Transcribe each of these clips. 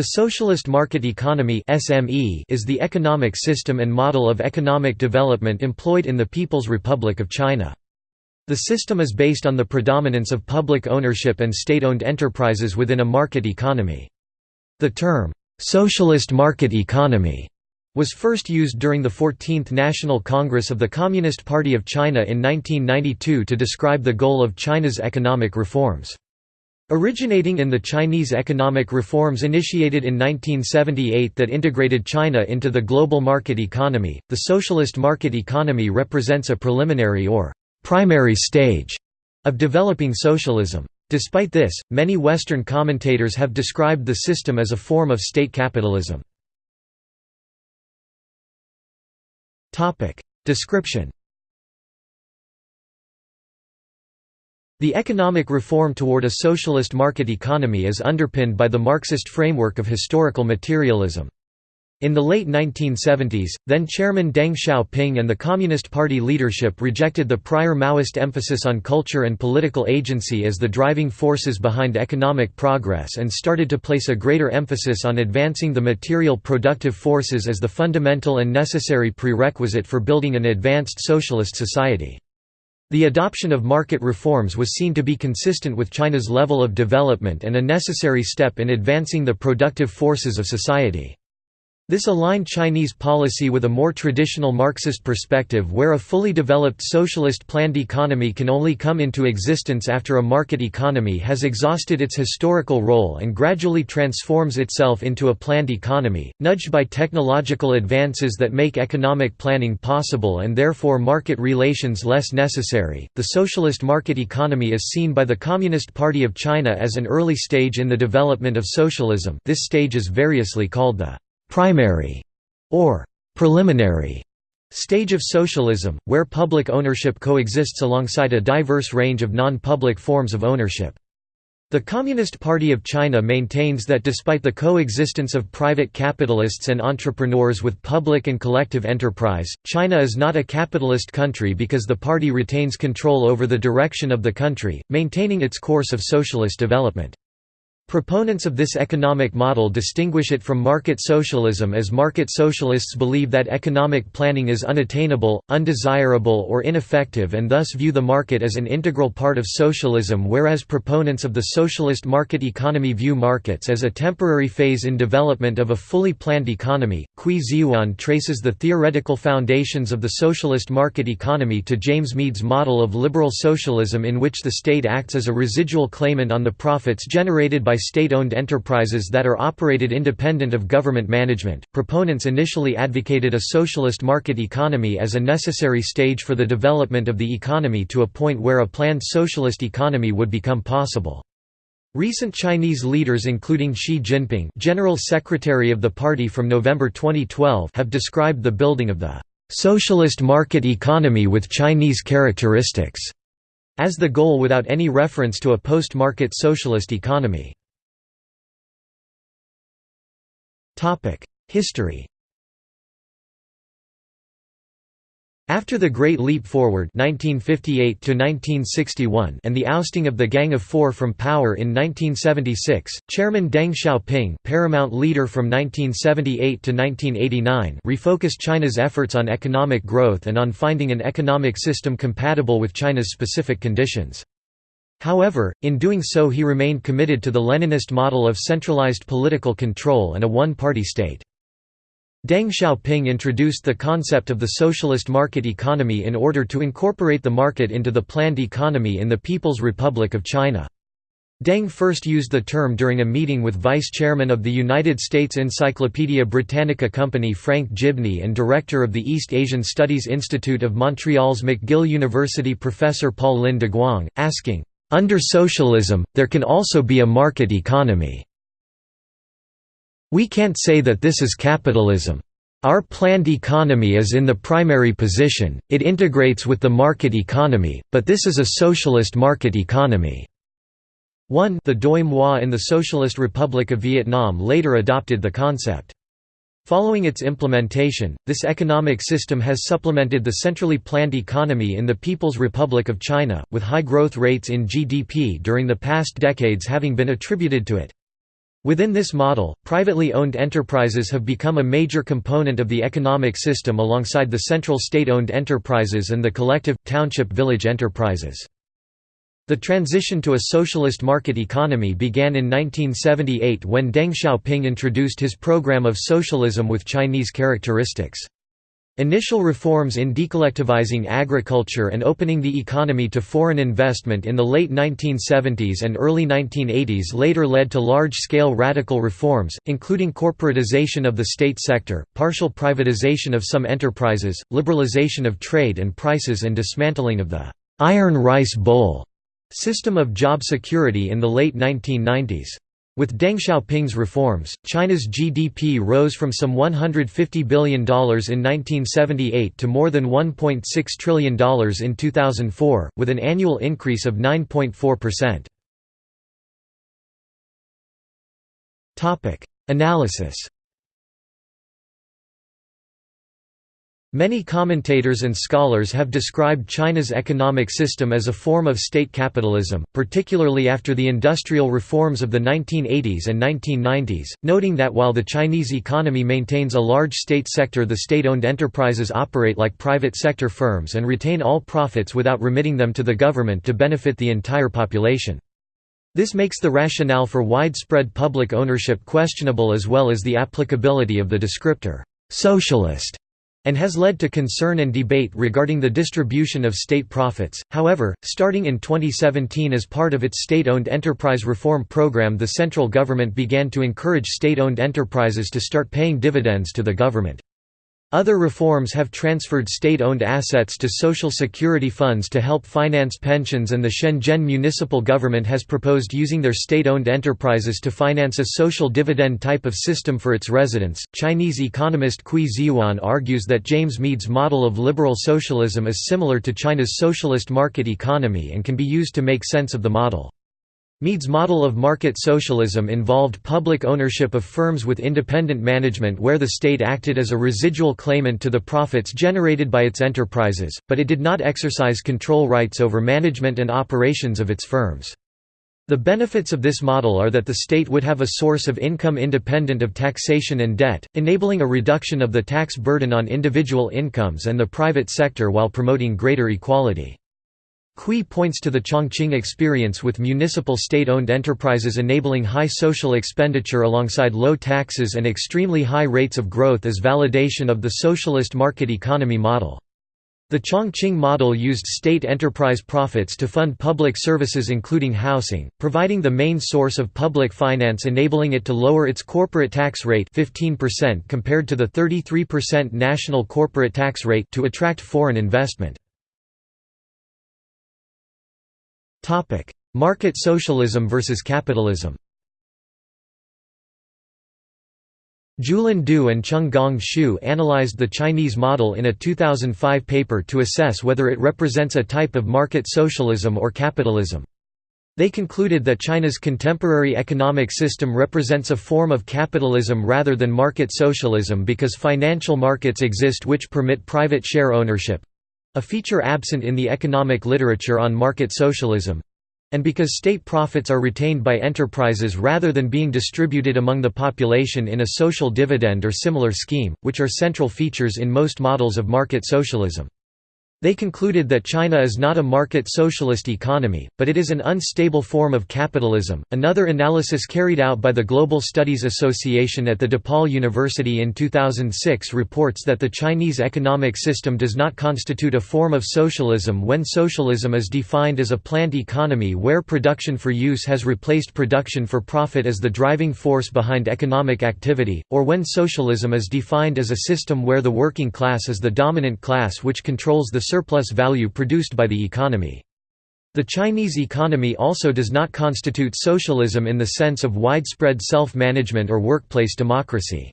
The socialist market economy (SME) is the economic system and model of economic development employed in the People's Republic of China. The system is based on the predominance of public ownership and state-owned enterprises within a market economy. The term socialist market economy was first used during the 14th National Congress of the Communist Party of China in 1992 to describe the goal of China's economic reforms. Originating in the Chinese economic reforms initiated in 1978 that integrated China into the global market economy, the socialist market economy represents a preliminary or primary stage of developing socialism. Despite this, many Western commentators have described the system as a form of state capitalism. Description The economic reform toward a socialist market economy is underpinned by the Marxist framework of historical materialism. In the late 1970s, then Chairman Deng Xiaoping and the Communist Party leadership rejected the prior Maoist emphasis on culture and political agency as the driving forces behind economic progress and started to place a greater emphasis on advancing the material productive forces as the fundamental and necessary prerequisite for building an advanced socialist society. The adoption of market reforms was seen to be consistent with China's level of development and a necessary step in advancing the productive forces of society. This aligned Chinese policy with a more traditional Marxist perspective where a fully developed socialist planned economy can only come into existence after a market economy has exhausted its historical role and gradually transforms itself into a planned economy, nudged by technological advances that make economic planning possible and therefore market relations less necessary. The socialist market economy is seen by the Communist Party of China as an early stage in the development of socialism. This stage is variously called the primary or preliminary stage of socialism, where public ownership coexists alongside a diverse range of non-public forms of ownership. The Communist Party of China maintains that despite the coexistence of private capitalists and entrepreneurs with public and collective enterprise, China is not a capitalist country because the party retains control over the direction of the country, maintaining its course of socialist development. Proponents of this economic model distinguish it from market socialism as market socialists believe that economic planning is unattainable, undesirable or ineffective and thus view the market as an integral part of socialism whereas proponents of the socialist market economy view markets as a temporary phase in development of a fully planned economy. Cui Zhiyuan traces the theoretical foundations of the socialist market economy to James Meade's model of liberal socialism in which the state acts as a residual claimant on the profits generated by state-owned enterprises that are operated independent of government management. Proponents initially advocated a socialist market economy as a necessary stage for the development of the economy to a point where a planned socialist economy would become possible. Recent Chinese leaders including Xi Jinping General Secretary of the party from November 2012 have described the building of the "...socialist market economy with Chinese characteristics", as the goal without any reference to a post-market socialist economy. History After the Great Leap Forward 1958 and the ousting of the Gang of Four from power in 1976, Chairman Deng Xiaoping paramount leader from 1978 to 1989 refocused China's efforts on economic growth and on finding an economic system compatible with China's specific conditions. However, in doing so he remained committed to the Leninist model of centralized political control and a one-party state. Deng Xiaoping introduced the concept of the socialist market economy in order to incorporate the market into the planned economy in the People's Republic of China. Deng first used the term during a meeting with vice chairman of the United States Encyclopaedia Britannica Company Frank Gibney and director of the East Asian Studies Institute of Montreal's McGill University professor Paul Lin Guang, asking, under socialism, there can also be a market economy. We can't say that this is capitalism. Our planned economy is in the primary position, it integrates with the market economy, but this is a socialist market economy. 1 The Doi Moi in the Socialist Republic of Vietnam later adopted the concept. Following its implementation, this economic system has supplemented the centrally planned economy in the People's Republic of China, with high growth rates in GDP during the past decades having been attributed to it. Within this model, privately owned enterprises have become a major component of the economic system alongside the central state-owned enterprises and the collective, township-village enterprises. The transition to a socialist market economy began in 1978 when Deng Xiaoping introduced his program of socialism with Chinese characteristics. Initial reforms in decollectivizing agriculture and opening the economy to foreign investment in the late 1970s and early 1980s later led to large-scale radical reforms, including corporatization of the state sector, partial privatization of some enterprises, liberalization of trade and prices and dismantling of the «iron rice bowl» system of job security in the late 1990s. With Deng Xiaoping's reforms, China's GDP rose from some $150 billion in 1978 to more than $1.6 trillion in 2004, with an annual increase of 9.4%. Analysis Many commentators and scholars have described China's economic system as a form of state capitalism, particularly after the industrial reforms of the 1980s and 1990s, noting that while the Chinese economy maintains a large state sector the state-owned enterprises operate like private sector firms and retain all profits without remitting them to the government to benefit the entire population. This makes the rationale for widespread public ownership questionable as well as the applicability of the descriptor, "'socialist' and has led to concern and debate regarding the distribution of state profits. However, starting in 2017 as part of its state-owned enterprise reform program, the central government began to encourage state-owned enterprises to start paying dividends to the government. Other reforms have transferred state-owned assets to social security funds to help finance pensions and the Shenzhen municipal government has proposed using their state-owned enterprises to finance a social dividend type of system for its residents. Chinese economist Cui Zhiyuan argues that James Meade's model of liberal socialism is similar to China's socialist market economy and can be used to make sense of the model. Meade's model of market socialism involved public ownership of firms with independent management where the state acted as a residual claimant to the profits generated by its enterprises, but it did not exercise control rights over management and operations of its firms. The benefits of this model are that the state would have a source of income independent of taxation and debt, enabling a reduction of the tax burden on individual incomes and the private sector while promoting greater equality. Cui points to the Chongqing experience with municipal state-owned enterprises enabling high social expenditure alongside low taxes and extremely high rates of growth as validation of the socialist market economy model. The Chongqing model used state enterprise profits to fund public services including housing, providing the main source of public finance enabling it to lower its corporate tax rate 15% compared to the 33% national corporate tax rate to attract foreign investment. Topic: Market socialism versus capitalism. Julin Du and Cheng-Gong Xu analyzed the Chinese model in a 2005 paper to assess whether it represents a type of market socialism or capitalism. They concluded that China's contemporary economic system represents a form of capitalism rather than market socialism because financial markets exist which permit private share ownership, a feature absent in the economic literature on market socialism and because state profits are retained by enterprises rather than being distributed among the population in a social dividend or similar scheme, which are central features in most models of market socialism. They concluded that China is not a market socialist economy, but it is an unstable form of capitalism. Another analysis carried out by the Global Studies Association at the DePaul University in 2006 reports that the Chinese economic system does not constitute a form of socialism when socialism is defined as a planned economy where production for use has replaced production for profit as the driving force behind economic activity, or when socialism is defined as a system where the working class is the dominant class which controls the surplus value produced by the economy. The Chinese economy also does not constitute socialism in the sense of widespread self-management or workplace democracy.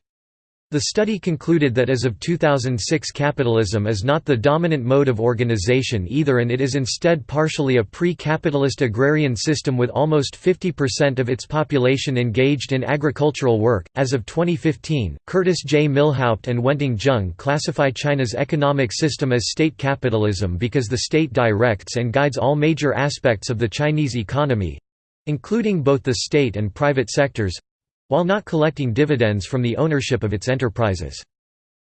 The study concluded that as of 2006 capitalism is not the dominant mode of organization either and it is instead partially a pre-capitalist agrarian system with almost 50% of its population engaged in agricultural work. As of 2015, Curtis J. Milhaupt and Wenting Zheng classify China's economic system as state capitalism because the state directs and guides all major aspects of the Chinese economy including both the state and private sectors while not collecting dividends from the ownership of its enterprises.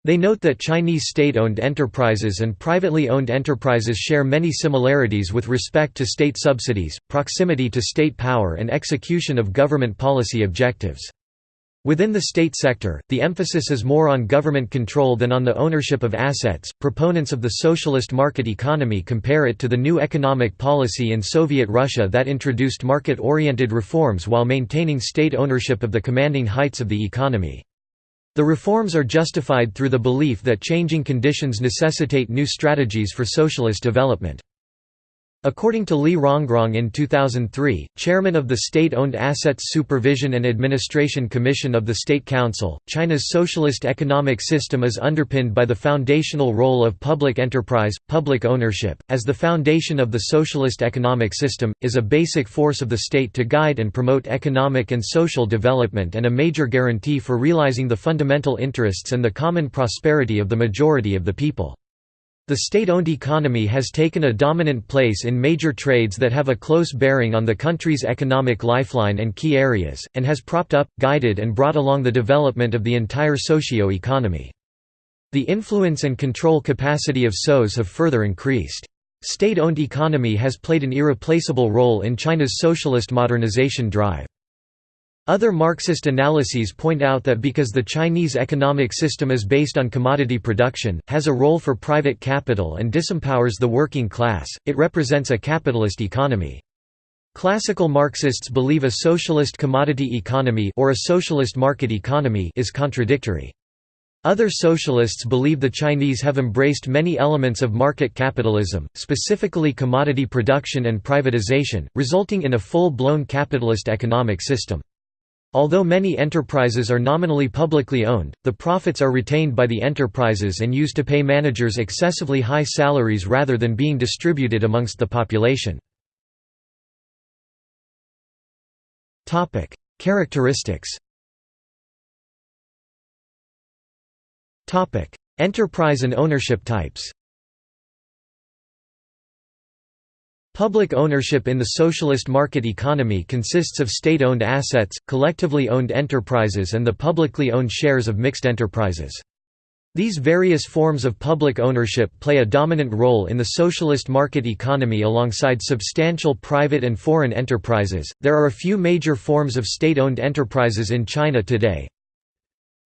They note that Chinese state-owned enterprises and privately owned enterprises share many similarities with respect to state subsidies, proximity to state power and execution of government policy objectives. Within the state sector, the emphasis is more on government control than on the ownership of assets. Proponents of the socialist market economy compare it to the new economic policy in Soviet Russia that introduced market oriented reforms while maintaining state ownership of the commanding heights of the economy. The reforms are justified through the belief that changing conditions necessitate new strategies for socialist development. According to Li Rongrong in 2003, chairman of the State-Owned Assets Supervision and Administration Commission of the State Council, China's socialist economic system is underpinned by the foundational role of public enterprise, public ownership, as the foundation of the socialist economic system, is a basic force of the state to guide and promote economic and social development and a major guarantee for realizing the fundamental interests and the common prosperity of the majority of the people. The state-owned economy has taken a dominant place in major trades that have a close bearing on the country's economic lifeline and key areas, and has propped up, guided and brought along the development of the entire socio-economy. The influence and control capacity of SOEs have further increased. State-owned economy has played an irreplaceable role in China's socialist modernization drive. Other Marxist analyses point out that because the Chinese economic system is based on commodity production, has a role for private capital and disempowers the working class, it represents a capitalist economy. Classical Marxists believe a socialist commodity economy or a socialist market economy is contradictory. Other socialists believe the Chinese have embraced many elements of market capitalism, specifically commodity production and privatization, resulting in a full-blown capitalist economic system. Although many enterprises are nominally publicly owned, the profits are retained by the enterprises and used to pay managers excessively high salaries rather than being distributed amongst the population. Characteristics Enterprise and ownership types Public ownership in the socialist market economy consists of state-owned assets, collectively owned enterprises and the publicly owned shares of mixed enterprises. These various forms of public ownership play a dominant role in the socialist market economy alongside substantial private and foreign enterprises. There are a few major forms of state-owned enterprises in China today.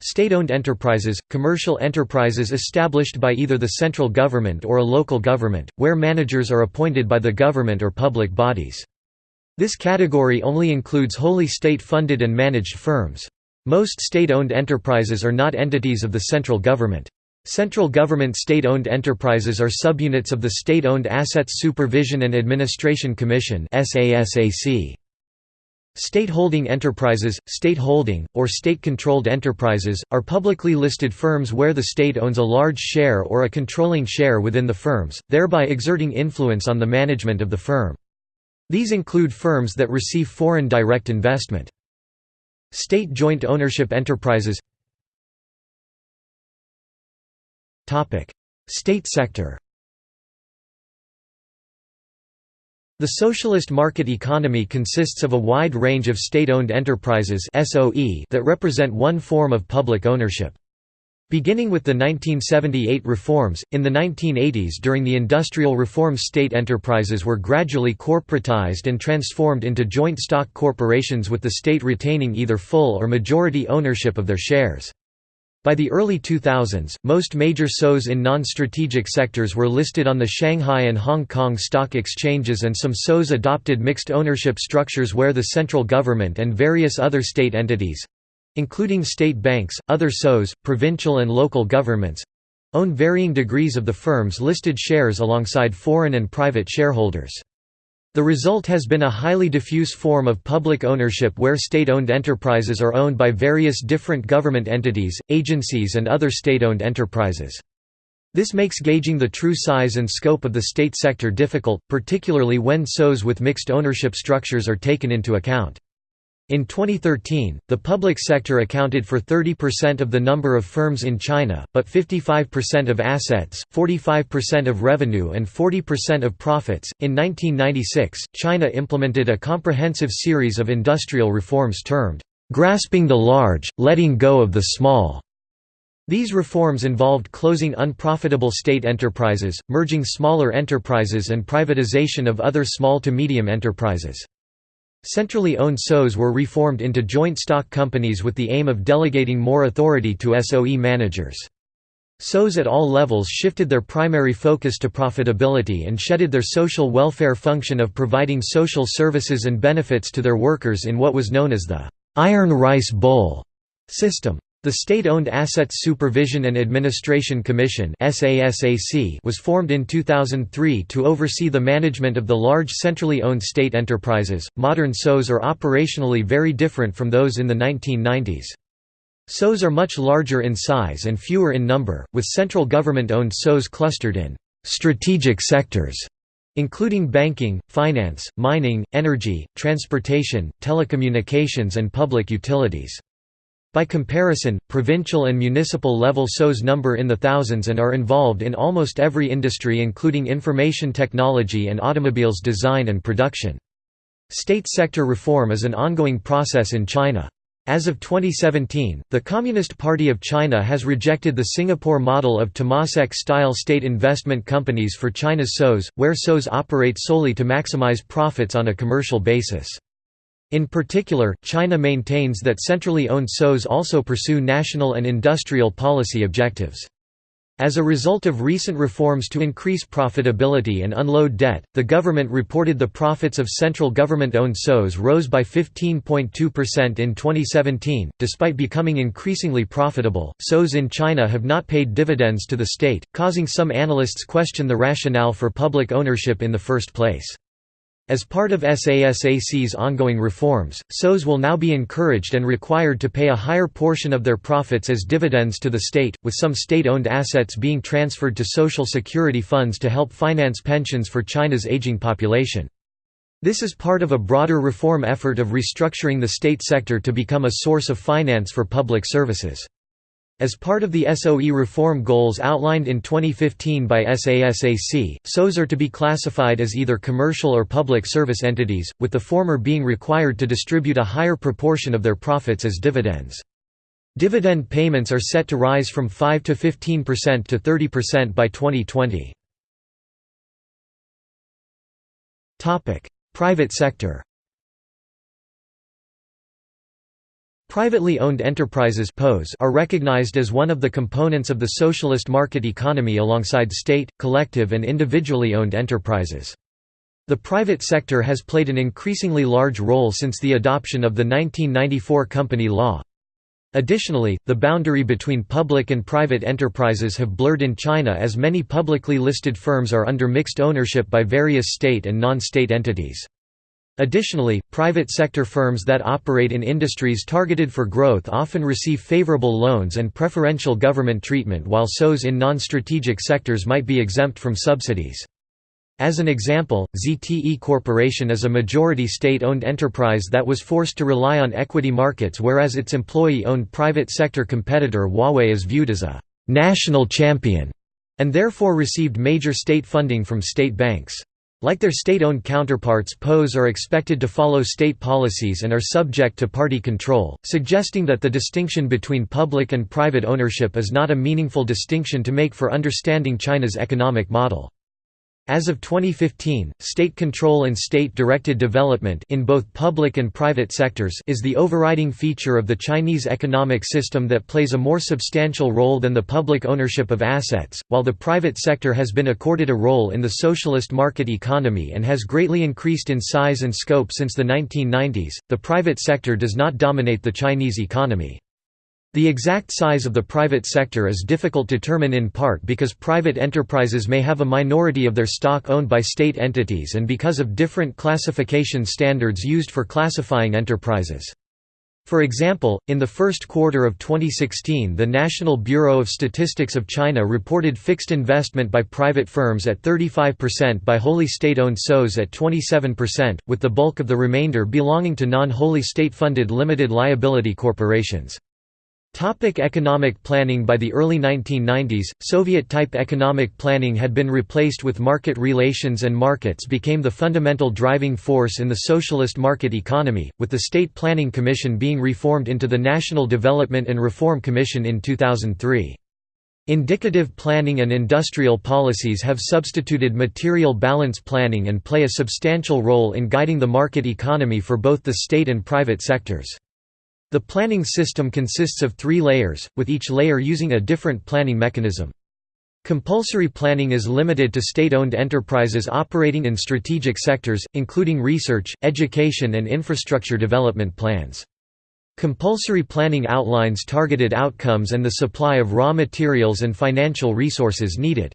State-owned enterprises, commercial enterprises established by either the central government or a local government, where managers are appointed by the government or public bodies. This category only includes wholly state-funded and managed firms. Most state-owned enterprises are not entities of the central government. Central government state-owned enterprises are subunits of the State-Owned Assets Supervision and Administration Commission SASAC. State-holding enterprises, state-holding, or state-controlled enterprises, are publicly listed firms where the state owns a large share or a controlling share within the firms, thereby exerting influence on the management of the firm. These include firms that receive foreign direct investment. State joint ownership enterprises State sector The socialist market economy consists of a wide range of state-owned enterprises SOE that represent one form of public ownership. Beginning with the 1978 reforms, in the 1980s during the industrial reforms state enterprises were gradually corporatized and transformed into joint stock corporations with the state retaining either full or majority ownership of their shares. By the early 2000s, most major SOEs in non-strategic sectors were listed on the Shanghai and Hong Kong stock exchanges and some SOEs adopted mixed ownership structures where the central government and various other state entities—including state banks, other SOEs, provincial and local governments—own varying degrees of the firm's listed shares alongside foreign and private shareholders. The result has been a highly diffuse form of public ownership where state-owned enterprises are owned by various different government entities, agencies and other state-owned enterprises. This makes gauging the true size and scope of the state sector difficult, particularly when SOEs with mixed ownership structures are taken into account. In 2013, the public sector accounted for 30% of the number of firms in China, but 55% of assets, 45% of revenue, and 40% of profits. In 1996, China implemented a comprehensive series of industrial reforms termed grasping the large, letting go of the small. These reforms involved closing unprofitable state enterprises, merging smaller enterprises and privatization of other small to medium enterprises. Centrally owned SOEs were reformed into joint stock companies with the aim of delegating more authority to SOE managers. SOEs at all levels shifted their primary focus to profitability and shedded their social welfare function of providing social services and benefits to their workers in what was known as the «iron rice bowl» system. The State-Owned Assets Supervision and Administration Commission was formed in 2003 to oversee the management of the large centrally owned state enterprises. Modern SOEs are operationally very different from those in the 1990s. SOEs are much larger in size and fewer in number, with central government-owned SOEs clustered in strategic sectors including banking, finance, mining, energy, transportation, telecommunications and public utilities. By comparison, provincial and municipal level SOEs number in the thousands and are involved in almost every industry including information technology and automobiles design and production. State sector reform is an ongoing process in China. As of 2017, the Communist Party of China has rejected the Singapore model of Temasek-style state investment companies for China's SOEs, where SOEs operate solely to maximize profits on a commercial basis. In particular, China maintains that centrally owned SOEs also pursue national and industrial policy objectives. As a result of recent reforms to increase profitability and unload debt, the government reported the profits of central government-owned SOEs rose by 15.2% in 2017. Despite becoming increasingly profitable, SOEs in China have not paid dividends to the state, causing some analysts question the rationale for public ownership in the first place. As part of SASAC's ongoing reforms, SOEs will now be encouraged and required to pay a higher portion of their profits as dividends to the state, with some state-owned assets being transferred to social security funds to help finance pensions for China's aging population. This is part of a broader reform effort of restructuring the state sector to become a source of finance for public services. As part of the SOE reform goals outlined in 2015 by SASAC, SOEs are to be classified as either commercial or public service entities, with the former being required to distribute a higher proportion of their profits as dividends. Dividend payments are set to rise from 5 to 15% to 30% by 2020. Private sector Privately owned enterprises are recognized as one of the components of the socialist market economy alongside state, collective and individually owned enterprises. The private sector has played an increasingly large role since the adoption of the 1994 Company Law. Additionally, the boundary between public and private enterprises have blurred in China as many publicly listed firms are under mixed ownership by various state and non-state entities. Additionally, private sector firms that operate in industries targeted for growth often receive favorable loans and preferential government treatment while SOEs in non-strategic sectors might be exempt from subsidies. As an example, ZTE Corporation is a majority state-owned enterprise that was forced to rely on equity markets whereas its employee-owned private sector competitor Huawei is viewed as a «national champion» and therefore received major state funding from state banks. Like their state-owned counterparts POEs are expected to follow state policies and are subject to party control, suggesting that the distinction between public and private ownership is not a meaningful distinction to make for understanding China's economic model. As of 2015, state control and state-directed development in both public and private sectors is the overriding feature of the Chinese economic system that plays a more substantial role than the public ownership of assets, while the private sector has been accorded a role in the socialist market economy and has greatly increased in size and scope since the 1990s. The private sector does not dominate the Chinese economy. The exact size of the private sector is difficult to determine in part because private enterprises may have a minority of their stock owned by state entities and because of different classification standards used for classifying enterprises. For example, in the first quarter of 2016 the National Bureau of Statistics of China reported fixed investment by private firms at 35% by wholly state-owned SOEs at 27%, with the bulk of the remainder belonging to non-wholly state-funded limited liability corporations. Topic economic planning By the early 1990s, Soviet-type economic planning had been replaced with market relations and markets became the fundamental driving force in the socialist market economy, with the State Planning Commission being reformed into the National Development and Reform Commission in 2003. Indicative planning and industrial policies have substituted material balance planning and play a substantial role in guiding the market economy for both the state and private sectors. The planning system consists of three layers, with each layer using a different planning mechanism. Compulsory planning is limited to state-owned enterprises operating in strategic sectors, including research, education and infrastructure development plans. Compulsory planning outlines targeted outcomes and the supply of raw materials and financial resources needed.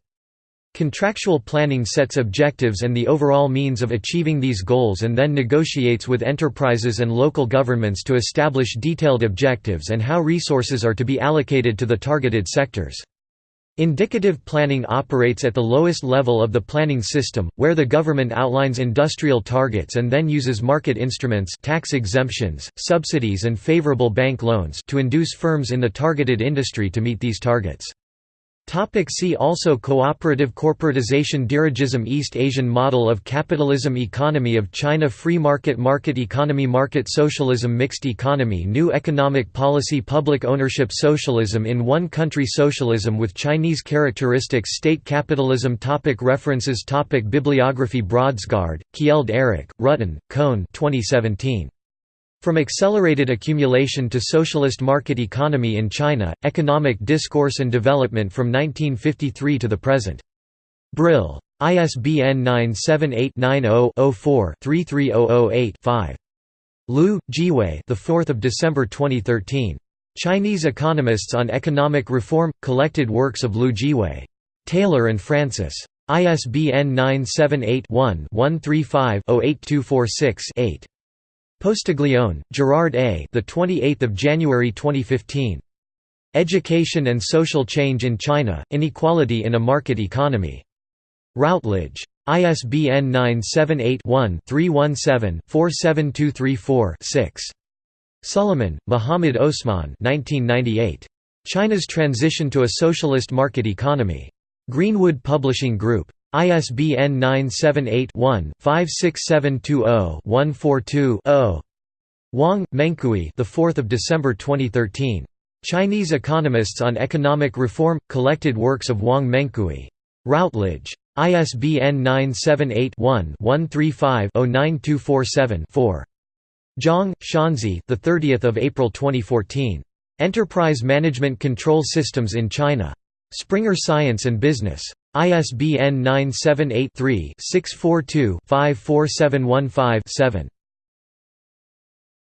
Contractual planning sets objectives and the overall means of achieving these goals and then negotiates with enterprises and local governments to establish detailed objectives and how resources are to be allocated to the targeted sectors. Indicative planning operates at the lowest level of the planning system, where the government outlines industrial targets and then uses market instruments tax exemptions, subsidies and favorable bank loans to induce firms in the targeted industry to meet these targets. Topic see also Cooperative corporatization Dirigism East Asian model of capitalism Economy of China Free market Market economy Market socialism Mixed economy New economic policy Public ownership Socialism in one country Socialism with Chinese characteristics State capitalism topic References topic Bibliography Brodsgard, Kjeld Erik, Rutten, Kohn 2017. From Accelerated Accumulation to Socialist Market Economy in China, Economic Discourse and Development from 1953 to the Present. Brill. ISBN 978-90-04-33008-5. Liu, Jiwei the 4th of December 2013. Chinese Economists on Economic Reform – Collected Works of Liu Jiwei. Taylor and Francis. ISBN 978 one 135 08246 8 Postiglione, Gerard A. The 28th of January 2015. Education and Social Change in China: Inequality in a Market Economy. Routledge. ISBN 978-1-317-47234-6. Suleiman, Muhammad Osman 1998. China's Transition to a Socialist Market Economy. Greenwood Publishing Group. ISBN 978-1-56720-142-0. Wang, Mengcui the 4th of December 2013. Chinese Economists on Economic Reform – Collected Works of Wang Mengcui. Routledge. ISBN 978 one 135 9247 4 Zhang, Shanzi the 30th of April 2014. Enterprise Management Control Systems in China. Springer Science and Business. ISBN 978-3-642-54715-7.